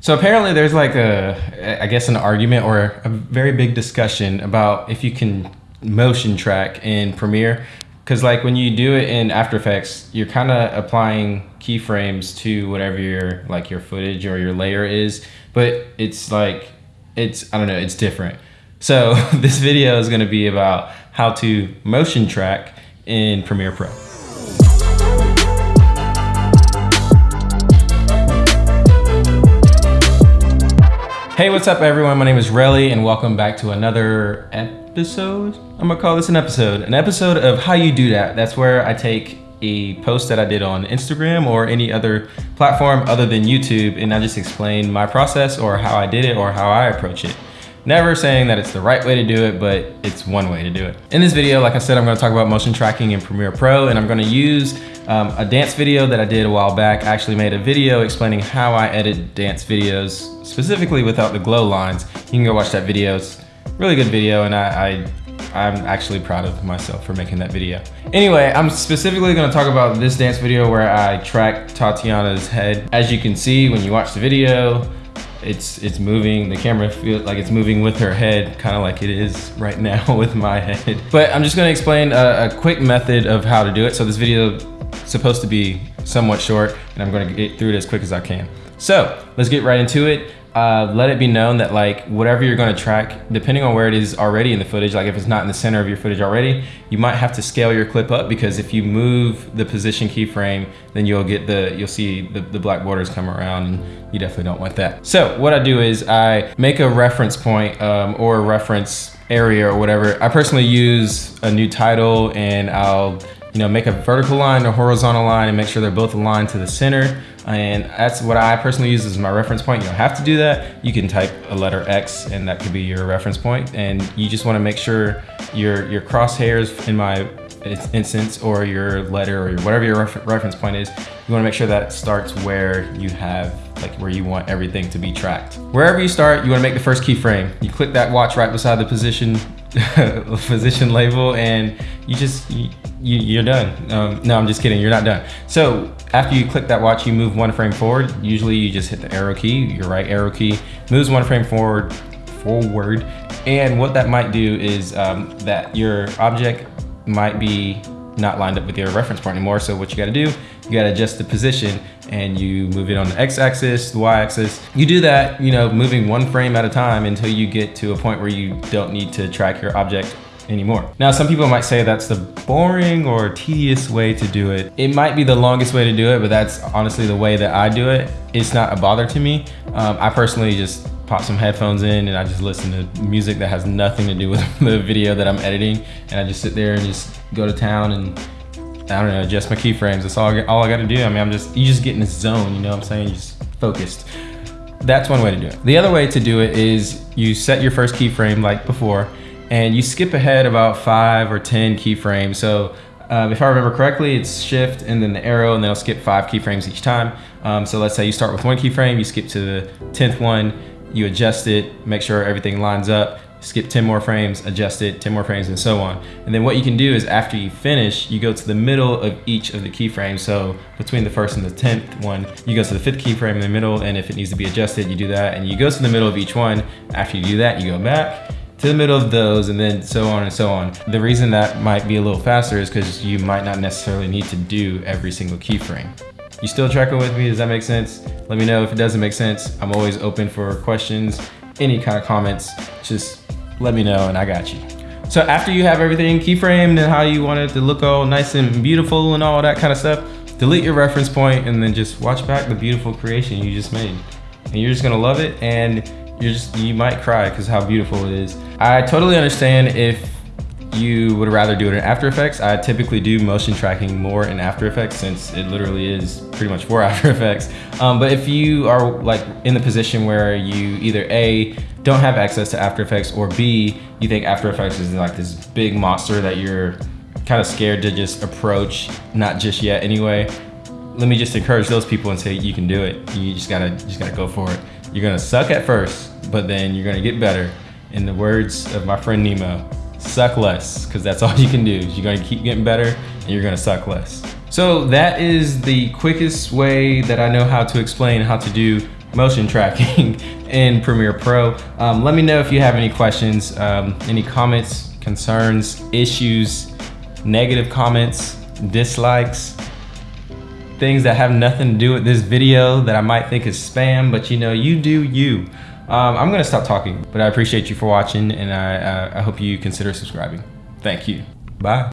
So apparently there's like a, I guess an argument or a very big discussion about if you can motion track in Premiere. Cause like when you do it in After Effects, you're kind of applying keyframes to whatever your like your footage or your layer is, but it's like, it's, I don't know, it's different. So this video is gonna be about how to motion track in Premiere Pro. Hey, what's up everyone? My name is Relly and welcome back to another episode. I'm gonna call this an episode. An episode of How You Do That. That's where I take a post that I did on Instagram or any other platform other than YouTube and I just explain my process or how I did it or how I approach it. Never saying that it's the right way to do it, but it's one way to do it. In this video, like I said, I'm gonna talk about motion tracking in Premiere Pro and I'm gonna use um, a dance video that I did a while back. I actually made a video explaining how I edit dance videos specifically without the glow lines. You can go watch that video. It's really good video and I, I I'm actually proud of myself for making that video. Anyway, I'm specifically gonna talk about this dance video where I track Tatiana's head. As you can see when you watch the video, it's it's moving, the camera feels like it's moving with her head, kind of like it is right now with my head. But I'm just gonna explain a, a quick method of how to do it. So this video is supposed to be somewhat short and I'm gonna get through it as quick as I can. So let's get right into it uh, let it be known that like whatever you're going to track, depending on where it is already in the footage, like if it's not in the center of your footage already, you might have to scale your clip up because if you move the position keyframe, then you'll get the, you'll see the, the black borders come around and you definitely don't want that. So what I do is I make a reference point um, or a reference area or whatever. I personally use a new title and I'll you know, make a vertical line or horizontal line and make sure they're both aligned to the center. And that's what I personally use as my reference point. You don't have to do that. You can type a letter X and that could be your reference point. And you just wanna make sure your, your crosshairs in my instance or your letter or your, whatever your refer reference point is, you wanna make sure that starts where you have, like where you want everything to be tracked. Wherever you start, you wanna make the first keyframe. You click that watch right beside the position position label and you just, you, you, are done. Um, no, I'm just kidding, you're not done. So after you click that watch, you move one frame forward. Usually you just hit the arrow key, your right arrow key, moves one frame forward, forward. And what that might do is um, that your object might be not lined up with your reference point anymore. So what you gotta do, you gotta adjust the position and you move it on the x-axis, the y-axis. You do that, you know, moving one frame at a time until you get to a point where you don't need to track your object anymore. Now, some people might say that's the boring or tedious way to do it. It might be the longest way to do it, but that's honestly the way that I do it. It's not a bother to me. Um, I personally just pop some headphones in and I just listen to music that has nothing to do with the video that I'm editing. And I just sit there and just go to town and I don't know, adjust my keyframes. That's all I, all I gotta do. I mean, I'm just, you just get in this zone, you know what I'm saying? just focused. That's one way to do it. The other way to do it is you set your first keyframe like before and you skip ahead about five or 10 keyframes. So um, if I remember correctly, it's shift and then the arrow and then I'll skip five keyframes each time. Um, so let's say you start with one keyframe, you skip to the 10th one, you adjust it, make sure everything lines up, skip 10 more frames, adjust it, 10 more frames, and so on. And then what you can do is after you finish, you go to the middle of each of the keyframes. So between the first and the 10th one, you go to the fifth keyframe in the middle, and if it needs to be adjusted, you do that, and you go to the middle of each one. After you do that, you go back, to the middle of those and then so on and so on. The reason that might be a little faster is because you might not necessarily need to do every single keyframe. You still tracking with me? Does that make sense? Let me know if it doesn't make sense. I'm always open for questions, any kind of comments, just let me know and I got you. So after you have everything keyframed and how you want it to look all nice and beautiful and all that kind of stuff, delete your reference point and then just watch back the beautiful creation you just made. And you're just gonna love it and you're just, you might cry because how beautiful it is. I totally understand if you would rather do it in After Effects. I typically do motion tracking more in After Effects since it literally is pretty much for After Effects. Um, but if you are like in the position where you either A, don't have access to After Effects or B, you think After Effects is like this big monster that you're kind of scared to just approach, not just yet anyway, let me just encourage those people and say you can do it. You just gotta, just gotta go for it. You're gonna suck at first, but then you're gonna get better. In the words of my friend Nemo, suck less, because that's all you can do. You're gonna keep getting better and you're gonna suck less. So that is the quickest way that I know how to explain how to do motion tracking in Premiere Pro. Um, let me know if you have any questions, um, any comments, concerns, issues, negative comments, dislikes, things that have nothing to do with this video that I might think is spam, but you know, you do you. Um, I'm gonna stop talking, but I appreciate you for watching and I, uh, I hope you consider subscribing. Thank you. Bye.